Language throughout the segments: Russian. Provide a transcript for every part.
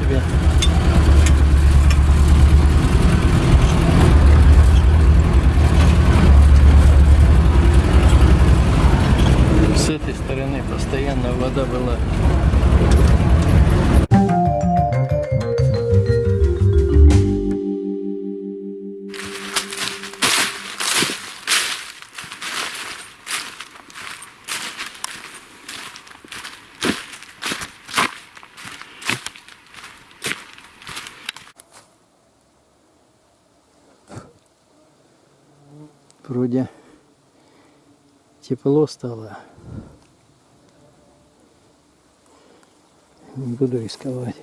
这边。Вроде тепло стало. Не буду рисковать.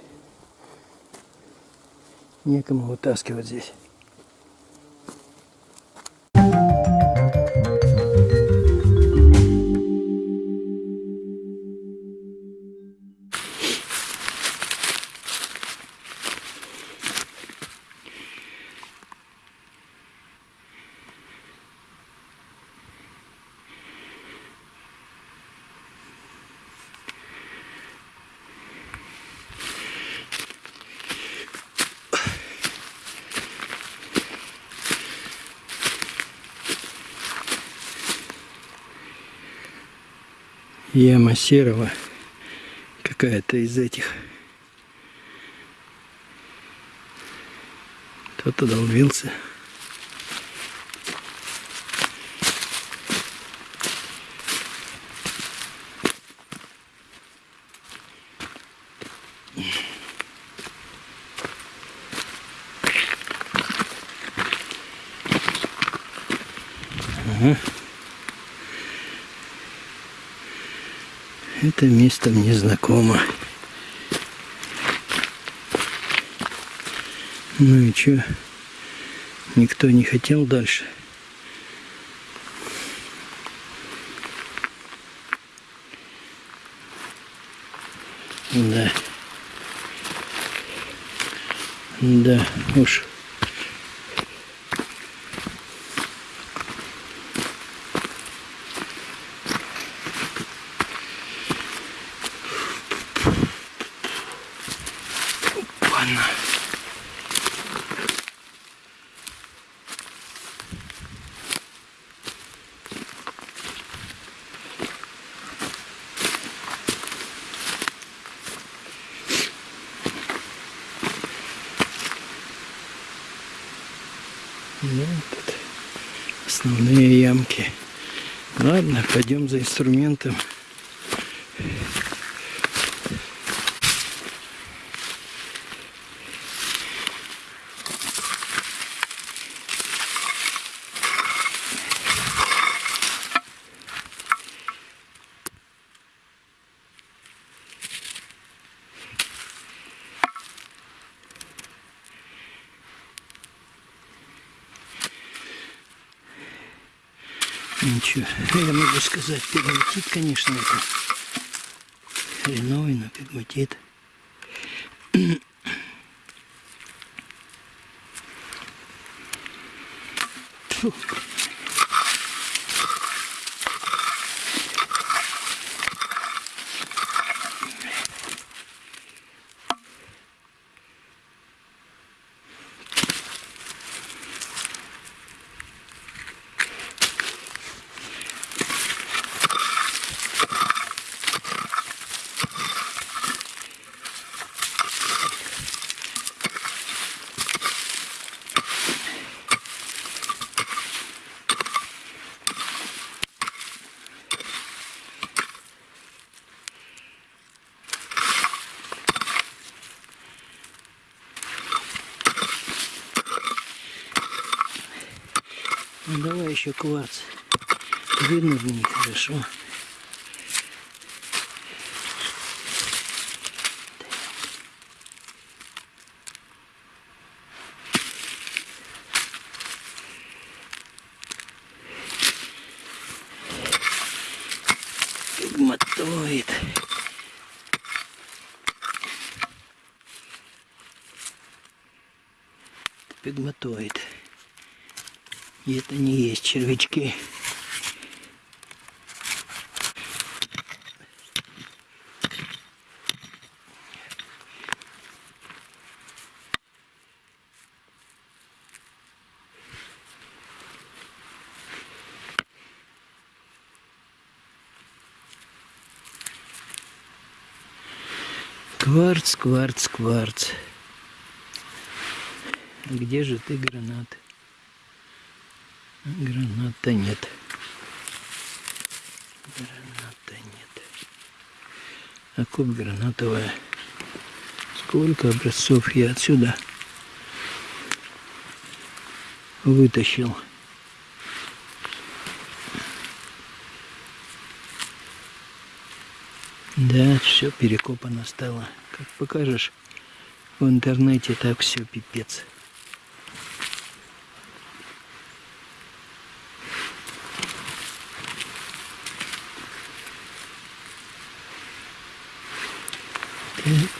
Некому вытаскивать здесь. Яма серого. Какая-то из этих. Кто-то долбился. Это место мне знакомо. Ну и чё? Никто не хотел дальше. Да. Да, уж. Ну, тут основные ямки. Ладно, пойдем за инструментом. Ничего, я могу сказать, пигматит, конечно, это хреновый, но пигматит. Фу. Ну, давай еще кварц. Вынырни, хорошо. Мотает. Пигматоид. Пигматоид. И это не есть червячки. Кварц, кварц, кварц. Где же ты, гранат? Граната нет. Граната нет. А куб гранатовая. Сколько образцов я отсюда вытащил. Да, все перекопано стало. Как покажешь в интернете, так все пипец.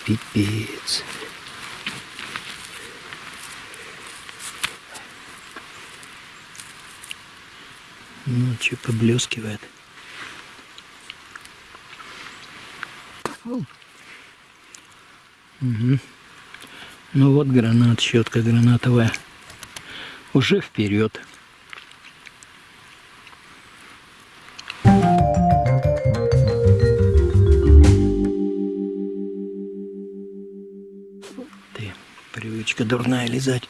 Пипец. Ну, что поблескивает. Угу. Ну вот гранат, щетка гранатовая. Уже вперед. Дурная лизать.